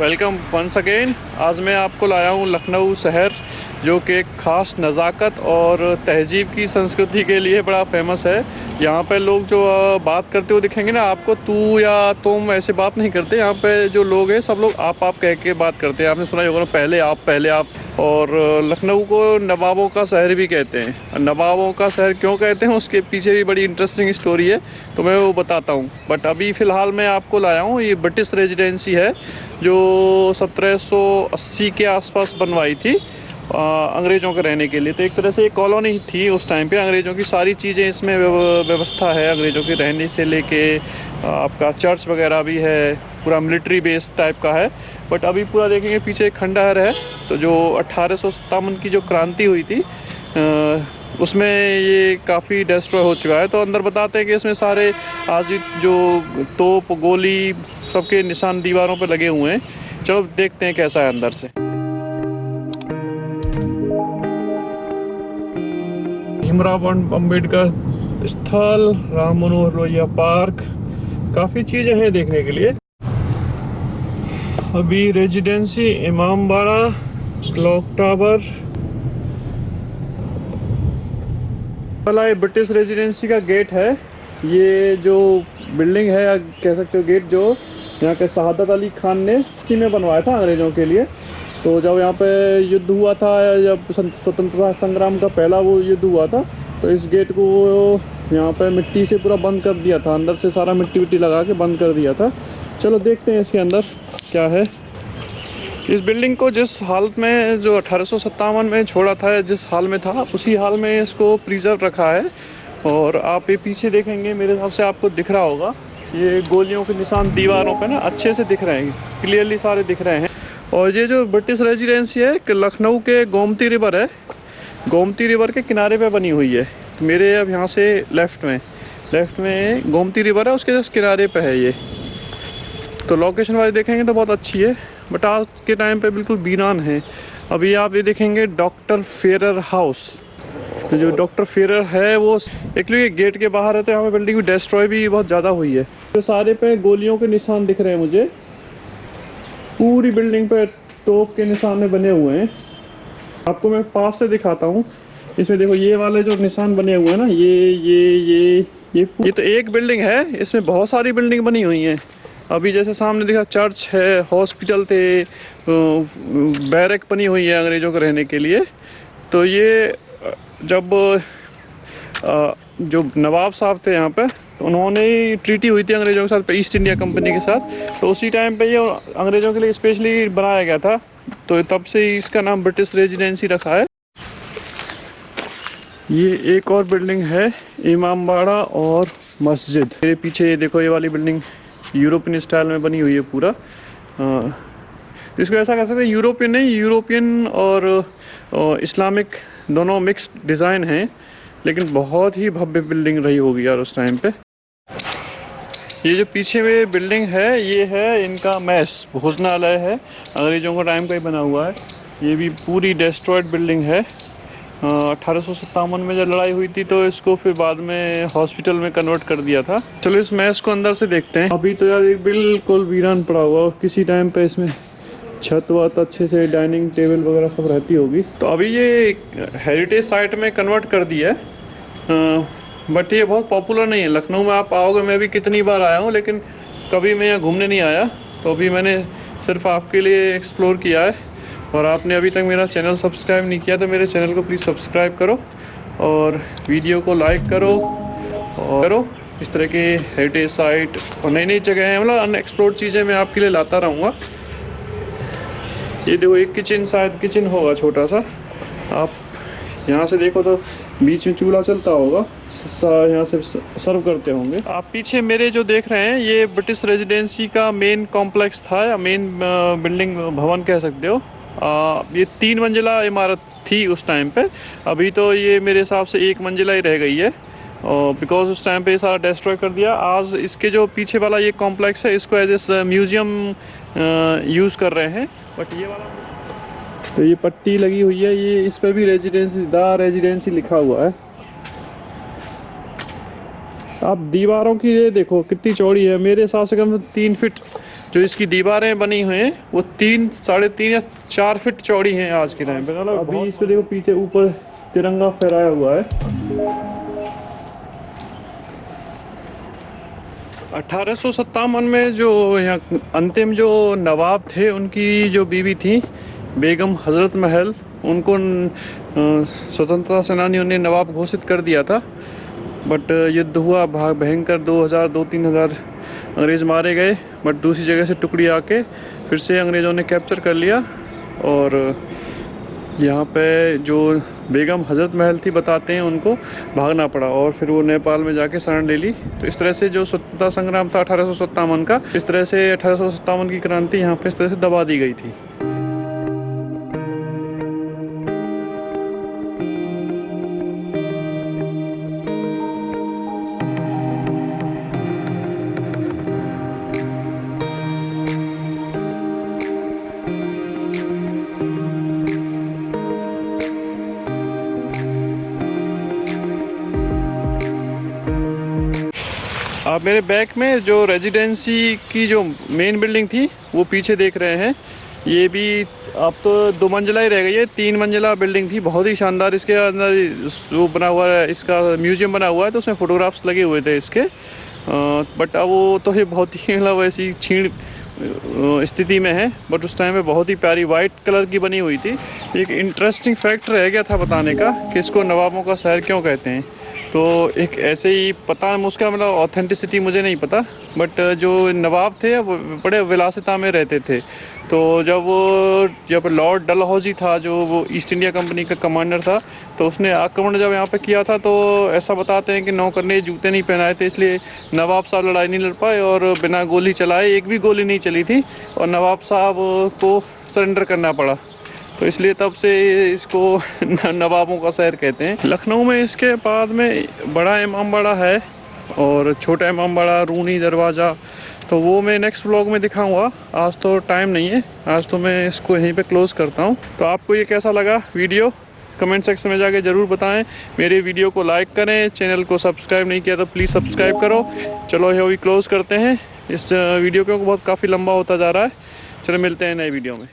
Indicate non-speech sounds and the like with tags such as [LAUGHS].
Welcome once again आज मैं आपको लाया हूँ लखनऊ शहर। जो कि एक ख़ास नज़ाकत और तहजीब की संस्कृति के लिए बड़ा फ़ेमस है। यहाँ पे लोग जो बात करते हुए दिखेंगे ना, आपको तू या तुम ऐसे बात नहीं करते। यहाँ पे जो लोग हैं, सब लोग आप आप कह के बात करते हैं। आपने सुना होगा पहले आप पहले आप। और लखनऊ को नवाबों का शहर भी कहते हैं। नवाबों का शहर क्यों कहते हैं, उसके पीछे भी बड़ी इंटरेस्टिंग स्टोरी है तो मैं वो बताता हूँ। बट अभी फ़िलहाल मैं आपको लाया हूँ, ये ब्रिटिश रेजिडेंसी है, जो 1780 के आसपास बनवाई थी। अंग्रेज़ों के रहने के लिए। तो एक तरह से एक कॉलोनी थी उस टाइम पे। अंग्रेज़ों की सारी चीज़ें इसमें व्यवस्था है अंग्रेज़ों के रहने से लेके। आपका चर्च वगैरह भी है, पूरा मिलिट्री बेस टाइप का है। बट अभी पूरा देखेंगे, पीछे एक खंडहर है। तो जो अट्ठारह की जो क्रांति हुई थी उसमें ये काफ़ी डिस्ट्रॉय हो चुका है। तो अंदर बताते हैं कि इसमें सारे आज जो तोप, गोली, सबके निशान दीवारों पर लगे हुए हैं। चलो देखते हैं कैसा है अंदर से। भीमराव अंबेडकर स्थल, राम मनोहर लोहिया पार्क, काफ़ी चीज़ें हैं देखने के लिए। अभी रेजिडेंसी इमाम बाड़ा क्लॉक टावर। वाला ये ब्रिटिश रेजिडेंसी का गेट है। ये जो बिल्डिंग है, या कह सकते हो गेट जो, यहाँ के शहादत अली खान ने में बनवाया था अंग्रेज़ों के लिए। तो जब यहाँ पे युद्ध हुआ था जब स्वतंत्रता संग्राम का पहला वो युद्ध हुआ था तो इस गेट को यहाँ पे मिट्टी से पूरा बंद कर दिया था। अंदर से सारा मिट्टी विट्टी लगा के बंद कर दिया था। चलो देखते हैं इसके अंदर क्या है। इस बिल्डिंग को जिस हालत में जो अठारह सौ सत्तावन में छोड़ा था, जिस हाल में था, उसी हाल में इसको प्रिजर्व रखा है। और आप ये पीछे देखेंगे, मेरे हिसाब से आपको दिख रहा होगा। ये गोलियों के निशान दीवारों पे ना अच्छे से दिख रहे हैं। क्लियरली सारे दिख रहे हैं। और ये जो ब्रिटिश रेजिडेंसी है लखनऊ के गोमती रिवर है। गोमती रिवर के किनारे पे बनी हुई है। मेरे अब यहाँ से लेफ़्ट में लेफ़्ट में गोमती रिवर है, उसके जस्ट किनारे पे है ये। तो लोकेशन वाइज देखेंगे तो बहुत अच्छी है बट आज के टाइम पे बिल्कुल बीरान है। अभी आप ये देखेंगे डॉक्टर फेरर हाउस जो डॉक्टर फेरर है, वो एक्चुअली गेट के बाहर है तो यहाँ पे बिल्डिंग डिस्ट्रॉय भी बहुत ज़्यादा हुई है। तो सारे पे गोलियों के निशान दिख रहे हैं मुझे। पूरी बिल्डिंग पे तोप के निशान में बने हुए हैं। आपको मैं पास से दिखाता हूँ। इसमें देखो, ये वाले जो निशान बने हुए हैं ना, ये ये ये ये ये तो एक बिल्डिंग है। इसमें बहुत सारी बिल्डिंग बनी हुई हैं। अभी जैसे सामने देखा, चर्च है, हॉस्पिटल थे बैरक बनी हुई है अंग्रेज़ों के रहने के लिए। तो ये, जब जो नवाब साहब थे यहाँ पे तो उन्होंने ट्रीटी हुई थी अंग्रेज़ों के साथ ईस्ट इंडिया कंपनी के साथ। तो उसी टाइम पे ये अंग्रेज़ों के लिए स्पेशली बनाया गया था। तो तब से इसका नाम ब्रिटिश रेजिडेंसी रखा है। ये एक और बिल्डिंग है इमाम बाड़ा और मस्जिद। मेरे पीछे ये देखो ये वाली बिल्डिंग यूरोपियन स्टाइल में बनी हुई है पूरा। आ, इसको ऐसा कह सकते हैं यूरोपियन नहीं यूरोपियन और इस्लामिक दोनों मिक्स्ड डिज़ाइन हैं। लेकिन बहुत ही भव्य बिल्डिंग रही होगी यार उस टाइम पे। ये जो पीछे में बिल्डिंग है, ये है इनका मैस भोजनालय है। अंग्रेज़ों का टाइम का ही बना हुआ है। ये भी पूरी डिस्ट्रॉयड बिल्डिंग है। अठारह में जब लड़ाई हुई थी तो इसको फिर बाद में हॉस्पिटल में कन्वर्ट कर दिया था। चलो इस मैस को अंदर से देखते हैं। अभी तो यार बिल्कुल वीरान पड़ा हुआ किसी टाइम पे इसमें छत वत अच्छे से डाइनिंग टेबल वगैरह सब रहती होगी। तो अभी ये हेरिटेज साइट में कन्वर्ट कर दिया है। बट ये बहुत पॉपुलर नहीं है। लखनऊ में आप आओगे, मैं भी कितनी बार आया हूँ, लेकिन कभी मैं यहाँ घूमने नहीं आया। तो अभी मैंने सिर्फ़ आपके लिए एक्सप्लोर किया है। और आपने अभी तक मेरा चैनल सब्सक्राइब नहीं किया तो मेरे चैनल को प्लीज़ सब्सक्राइब करो और वीडियो को लाइक करो और करो। इस तरह के हेरिटेज साइट और नई नई जगह हैं। मतलब अनएक्सप्लोर्ड चीज़ें मैं आपके लिए लाता रहूँगा। ये देखो एक किचन शायद किचन होगा छोटा सा। आप यहाँ से देखो तो बीच में चूल्हा चलता होगा। यहाँ से सर्व करते होंगे। आप पीछे मेरे जो देख रहे हैं ये ब्रिटिश रेजिडेंसी का मेन कॉम्प्लेक्स था या मेन बिल्डिंग भवन कह सकते हो। आ, ये तीन मंजिला इमारत थी उस टाइम पे। अभी तो ये मेरे हिसाब से एक मंजिला ही रह गई है। और बिकॉज़ उस टाइम पे ये सारा डिस्ट्रॉय कर दिया आज इसके जो पीछे वाला ये कॉम्प्लेक्स है इसको एज ए म्यूज़ियम यूज़ कर रहे हैं। बट ये वाला तो ये पट्टी लगी हुई है ये इस पर भी रेजिडेंसी द रेजिडेंसी लिखा हुआ है। आप दीवारों की ये देखो कितनी चौड़ी है। मेरे हिसाब से कम तीन फिट जो इसकी दीवारें बनी हुई हैं वो तीन साढ़े तीन या चार फिट चौड़ी हैं आज के टाइम पे। मतलब अभी इस पे देखो पीछे ऊपर तिरंगा फहराया हुआ है। अठारह में जो यहाँ अंतिम जो नवाब थे, उनकी जो बीवी थी, बेगम हज़रत महल, उनको स्वतंत्रता सेनानियों ने नवाब घोषित कर दिया था। बट युद्ध हुआ भाग भयंकर दो हज़ार, दो तीन हज़ार अंग्रेज़ मारे गए, बट दूसरी जगह से टुकड़ी आके फिर से अंग्रेज़ों ने कैप्चर कर लिया। और यहाँ पे जो बेगम हज़रत महल थी, बताते हैं उनको, भागना पड़ा और फिर वो नेपाल में जाके शरण ले ली। तो इस तरह से जो स्वतंत्रता संग्राम था, अठारह का, इस तरह से अठारह सौ सत्तावन की क्रांति यहाँ पे इस तरह से दबा दी गई थी। आप मेरे बैक में जो रेजिडेंसी की जो मेन बिल्डिंग थी, वो पीछे देख रहे हैं। ये भी अब तो दो मंजिला ही रह गई है, तीन मंजिला बिल्डिंग थी। बहुत ही शानदार, इसके अंदर वो बना हुआ है, इसका म्यूज़ियम बना हुआ है तो उसमें फ़ोटोग्राफ्स लगे हुए थे इसके। बट अब वो तो ये बहुत ही मतलब ऐसी छीण स्थिति में है। बट उस टाइम में बहुत ही प्यारी वाइट कलर की बनी हुई थी। एक इंटरेस्टिंग फैक्ट रह गया था बताने का कि इसको नवाबों का शहर क्यों कहते हैं। तो एक ऐसे ही पता उसका मतलब ऑथेंटिसिटी मुझे नहीं पता बट जो नवाब थे, वो बड़े विलासिता में रहते थे। तो जब वो, जब लॉर्ड डलहौजी था, जो वो ईस्ट इंडिया कंपनी का कमांडर था तो उसने आक्रमण जब यहाँ पे किया था तो ऐसा बताते हैं कि नौकर ने जूते नहीं पहनाए थे, इसलिए नवाब साहब लड़ाई नहीं लड़ पाए और बिना गोली चलाए एक भी गोली नहीं चली थी और नवाब साहब को सरेंडर करना पड़ा। तो इसलिए तब से इसको [LAUGHS] नवाबों का शहर कहते हैं। लखनऊ में इसके बाद में बड़ा इमाम बाड़ा है और छोटा इमाम बाड़ा, रूनी दरवाज़ा। तो वो मैं नेक्स्ट ब्लॉग में दिखाऊँगा। आज तो टाइम नहीं है। आज तो मैं इसको यहीं पे क्लोज़ करता हूँ। तो आपको ये कैसा लगा वीडियो कमेंट सेक्शन में जाके ज़रूर बताएँ। मेरे वीडियो को लाइक करें। चैनल को सब्सक्राइब नहीं किया तो प्लीज़ सब्सक्राइब करो। चलो ये अभी क्लोज़ करते हैं। इस वीडियो को बहुत काफ़ी लंबा होता जा रहा है। चलो मिलते हैं नए वीडियो में।